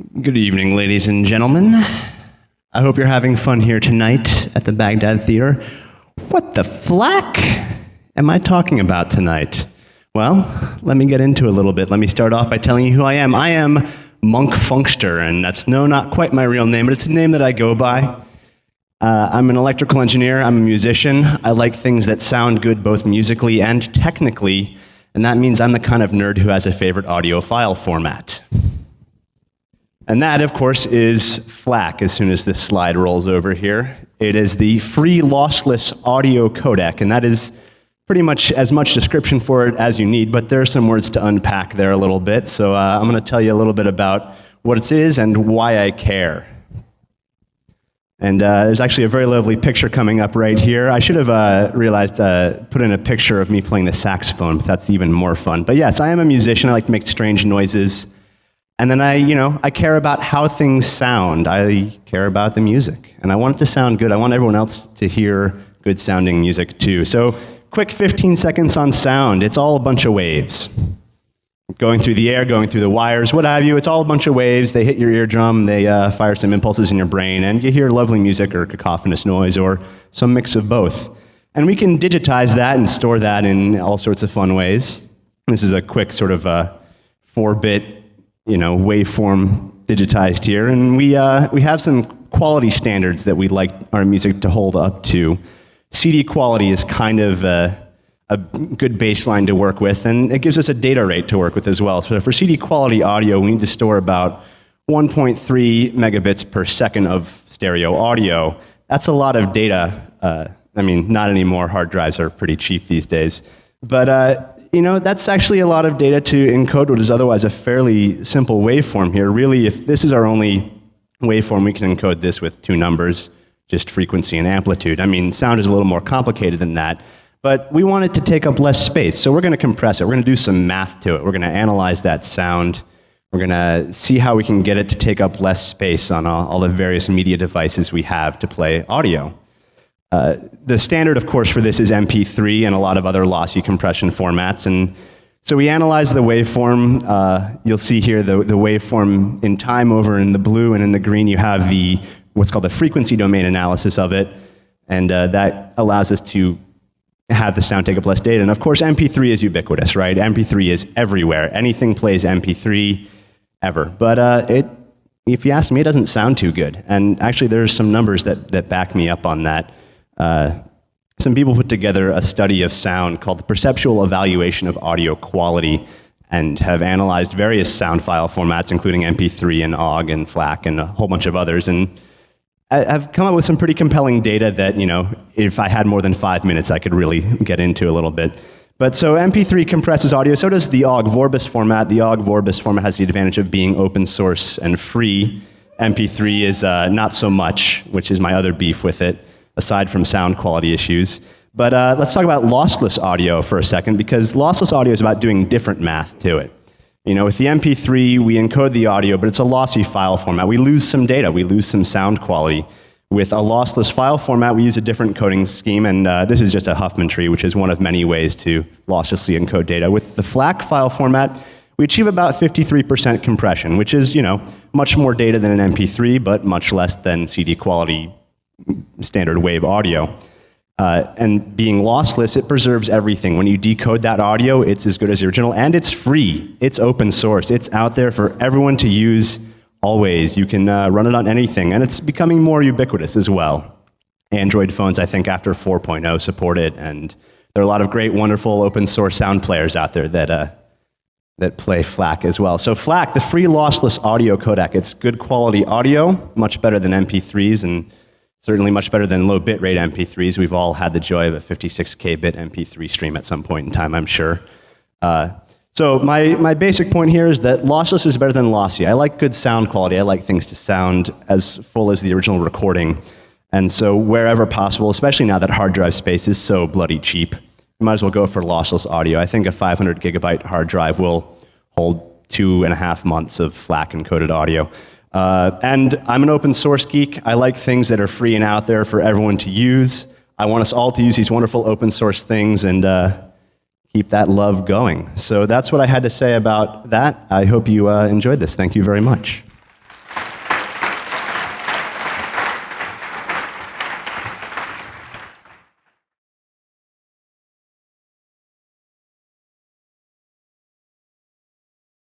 Good evening, ladies and gentlemen. I hope you're having fun here tonight at the Baghdad Theater. What the flack am I talking about tonight? Well, let me get into it a little bit. Let me start off by telling you who I am. I am Monk Funkster, and that's no, not quite my real name, but it's a name that I go by. Uh, I'm an electrical engineer, I'm a musician. I like things that sound good both musically and technically, and that means I'm the kind of nerd who has a favorite audio file format. And that, of course, is FLAC as soon as this slide rolls over here. It is the free lossless audio codec, and that is pretty much as much description for it as you need, but there are some words to unpack there a little bit. So uh, I'm going to tell you a little bit about what it is and why I care. And uh, there's actually a very lovely picture coming up right here. I should have uh, realized, uh, put in a picture of me playing the saxophone, but that's even more fun. But yes, I am a musician. I like to make strange noises. And then I, you know, I care about how things sound. I care about the music. And I want it to sound good. I want everyone else to hear good sounding music too. So quick 15 seconds on sound. It's all a bunch of waves. Going through the air, going through the wires, what have you. It's all a bunch of waves. They hit your eardrum, they uh, fire some impulses in your brain, and you hear lovely music or cacophonous noise or some mix of both. And we can digitize that and store that in all sorts of fun ways. This is a quick sort of uh, four bit you know, waveform digitized here. And we, uh, we have some quality standards that we'd like our music to hold up to. CD quality is kind of a, a good baseline to work with, and it gives us a data rate to work with as well. So for CD quality audio, we need to store about 1.3 megabits per second of stereo audio. That's a lot of data. Uh, I mean, not anymore. Hard drives are pretty cheap these days. But uh, you know, that's actually a lot of data to encode what is otherwise a fairly simple waveform here. Really, if this is our only waveform, we can encode this with two numbers, just frequency and amplitude. I mean, sound is a little more complicated than that. But we want it to take up less space, so we're going to compress it. We're going to do some math to it. We're going to analyze that sound. We're going to see how we can get it to take up less space on all, all the various media devices we have to play audio. Uh, the standard, of course, for this is MP3 and a lot of other lossy compression formats. And so we analyze the waveform. Uh, you'll see here the, the waveform in time over in the blue, and in the green you have the what's called the frequency domain analysis of it. And uh, that allows us to have the sound take up less data. And of course, MP3 is ubiquitous, right? MP3 is everywhere. Anything plays MP3 ever. But uh, it, if you ask me, it doesn't sound too good. And actually, there's some numbers that, that back me up on that. Uh, some people put together a study of sound called the Perceptual Evaluation of Audio Quality and have analyzed various sound file formats, including MP3 and OGG and FLAC and a whole bunch of others. And I've come up with some pretty compelling data that, you know, if I had more than five minutes, I could really get into a little bit. But so MP3 compresses audio, so does the OGG Vorbis format. The OGG Vorbis format has the advantage of being open source and free. MP3 is uh, not so much, which is my other beef with it aside from sound quality issues. But uh, let's talk about lossless audio for a second, because lossless audio is about doing different math to it. You know, with the MP3, we encode the audio, but it's a lossy file format. We lose some data, we lose some sound quality. With a lossless file format, we use a different coding scheme, and uh, this is just a Huffman tree, which is one of many ways to losslessly encode data. With the FLAC file format, we achieve about 53% compression, which is, you know, much more data than an MP3, but much less than CD quality standard wave audio. Uh, and being lossless, it preserves everything. When you decode that audio, it's as good as the original, and it's free. It's open source. It's out there for everyone to use always. You can uh, run it on anything, and it's becoming more ubiquitous as well. Android phones, I think, after 4.0 support it, and there are a lot of great, wonderful open source sound players out there that, uh, that play FLAC as well. So FLAC, the free lossless audio codec, it's good quality audio, much better than MP3s, and Certainly much better than low bitrate MP3s. We've all had the joy of a 56K bit MP3 stream at some point in time, I'm sure. Uh, so my, my basic point here is that lossless is better than lossy. I like good sound quality. I like things to sound as full as the original recording. And so wherever possible, especially now that hard drive space is so bloody cheap, you might as well go for lossless audio. I think a 500 gigabyte hard drive will hold two and a half months of FLAC encoded audio. Uh, and I'm an open source geek. I like things that are free and out there for everyone to use. I want us all to use these wonderful open source things and uh, keep that love going. So that's what I had to say about that. I hope you uh, enjoyed this. Thank you very much.